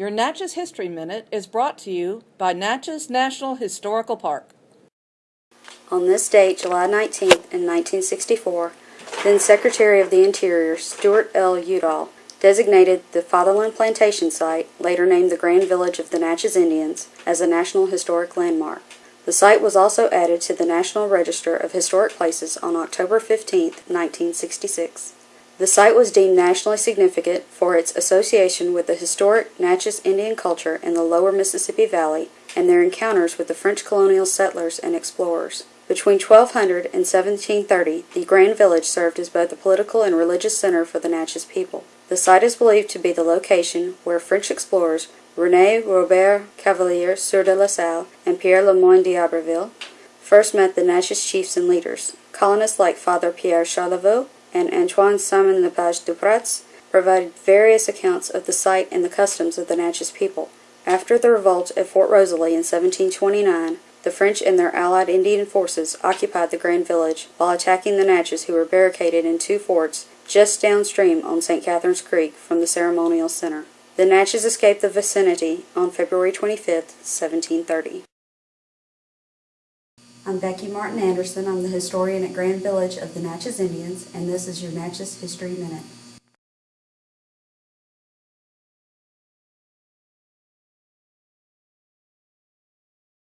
Your Natchez History Minute is brought to you by Natchez National Historical Park. On this date, July 19th, in 1964, then Secretary of the Interior Stuart L. Udall designated the Fatherland Plantation site, later named the Grand Village of the Natchez Indians, as a National Historic Landmark. The site was also added to the National Register of Historic Places on October 15, 1966. The site was deemed nationally significant for its association with the historic Natchez Indian culture in the lower Mississippi Valley and their encounters with the French colonial settlers and explorers. Between 1200 and 1730, the Grand Village served as both a political and religious center for the Natchez people. The site is believed to be the location where French explorers René Robert Cavelier Sieur de la Salle and Pierre Le Moyne d'Iberville first met the Natchez chiefs and leaders. Colonists like Father Pierre Charlevoix and Antoine Simon Lepage du Dupratz provided various accounts of the site and the customs of the Natchez people. After the revolt at Fort Rosalie in 1729, the French and their allied Indian forces occupied the Grand Village while attacking the Natchez who were barricaded in two forts just downstream on St. Catherine's Creek from the ceremonial center. The Natchez escaped the vicinity on February 25, 1730. I'm Becky Martin Anderson. I'm the historian at Grand Village of the Natchez Indians, and this is your Natchez History Minute.